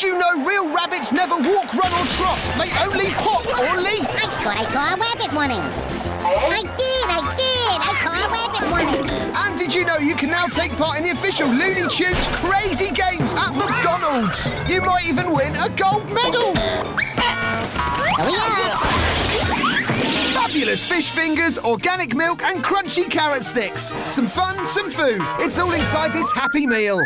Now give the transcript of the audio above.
Did you know real rabbits never walk, run or trot? They only hop or leap. I thought I saw a rabbit running. I did, I did. I saw a rabbit running. And did you know you can now take part in the official Looney Tunes Crazy Games at McDonald's? You might even win a gold medal. Oh, Fabulous fish fingers, organic milk and crunchy carrot sticks. Some fun, some food. It's all inside this Happy Meal.